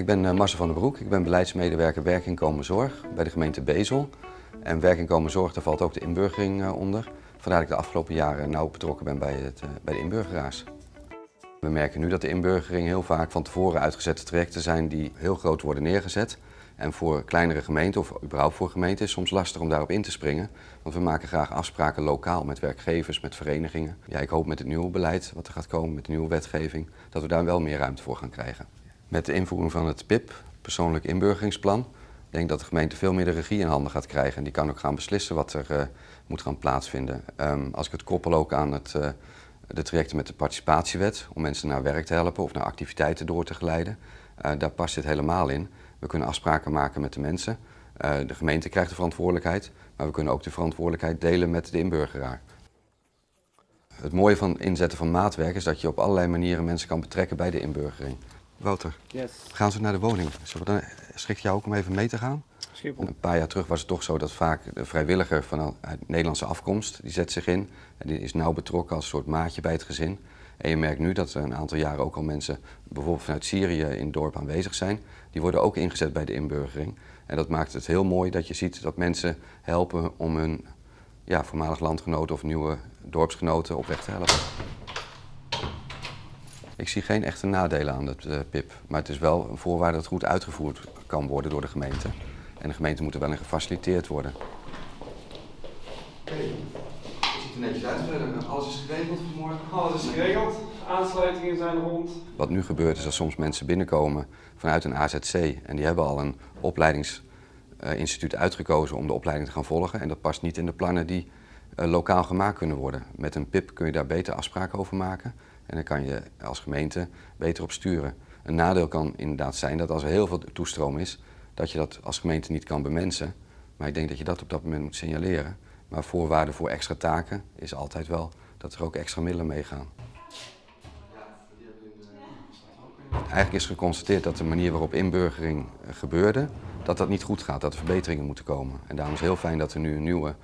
Ik ben uh, Marcel van der Broek, ik ben beleidsmedewerker werkinkomen zorg bij de gemeente Bezel. En werkinkomen zorg, daar valt ook de inburgering uh, onder. Vandaar dat ik de afgelopen jaren nauw betrokken ben bij, het, uh, bij de inburgeraars. We merken nu dat de inburgering heel vaak van tevoren uitgezette trajecten zijn die heel groot worden neergezet. En voor kleinere gemeenten, of überhaupt voor gemeenten, is het soms lastig om daarop in te springen. Want we maken graag afspraken lokaal met werkgevers, met verenigingen. Ja, ik hoop met het nieuwe beleid wat er gaat komen, met de nieuwe wetgeving, dat we daar wel meer ruimte voor gaan krijgen. Met de invoering van het PIP, persoonlijk inburgeringsplan, denk dat de gemeente veel meer de regie in handen gaat krijgen. En die kan ook gaan beslissen wat er uh, moet gaan plaatsvinden. Um, als ik het koppel ook aan het, uh, de trajecten met de participatiewet, om mensen naar werk te helpen of naar activiteiten door te geleiden, uh, daar past dit helemaal in. We kunnen afspraken maken met de mensen. de gemeente krijgt de verantwoordelijkheid, maar we kunnen ook de verantwoordelijkheid delen met de inburgeraar. Het mooie van inzetten van maatwerk is dat je op allerlei manieren mensen kan betrekken bij de inburgering. Wouter, yes. gaan ze naar de woning. Dan schikt jou ook om even mee te gaan? Schiphol. Een paar jaar terug was het toch zo dat vaak de vrijwilliger van Nederlandse afkomst, die zet zich in en die is nauw betrokken als een soort maatje bij het gezin. En je merkt nu dat er een aantal jaren ook al mensen, bijvoorbeeld vanuit Syrië in het dorp aanwezig zijn. Die worden ook ingezet bij de inburgering. En dat maakt het heel mooi dat je ziet dat mensen helpen om hun ja, voormalig landgenoten of nieuwe dorpsgenoten op weg te helpen. Ik zie geen echte nadelen aan het uh, PIP, maar het is wel een voorwaarde dat het goed uitgevoerd kan worden door de gemeente. En de gemeente moet er wel in gefaciliteerd worden. Oké, okay. het ziet er netjes uit verder. Alles is geregeld vanmorgen? Alles is geregeld. Aansluitingen zijn rond. Wat nu gebeurt is dat soms mensen binnenkomen vanuit een AZC en die hebben al een opleidingsinstituut uitgekozen om de opleiding te gaan volgen. En dat past niet in de plannen die uh, lokaal gemaakt kunnen worden. Met een PIP kun je daar beter afspraken over maken. En dan kan je als gemeente beter op sturen. Een nadeel kan inderdaad zijn dat als er heel veel toestroom is, dat je dat als gemeente niet kan bemensen. Maar ik denk dat je dat op dat moment moet signaleren. Maar voorwaarde voor extra taken is altijd wel dat er ook extra middelen meegaan. Eigenlijk is geconstateerd dat de manier waarop inburgering gebeurde, dat dat niet goed gaat, dat er verbeteringen moeten komen. En daarom is het heel fijn dat er nu een nieuwe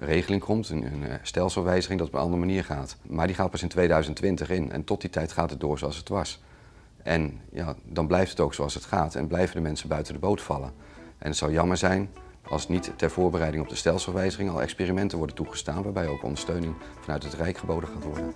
regeling komt, een, een eh, stelselwijziging, dat op een andere manier gaat. Maar die gaat pas in 2020 in en tot die tijd gaat het door zoals het was. En ja, dan blijft het ook zoals het gaat en blijven de mensen buiten de boot vallen. En het zou jammer zijn als niet ter voorbereiding op de stelselwijziging al experimenten worden toegestaan waarbij ook ondersteuning vanuit het Rijk geboden gaat worden.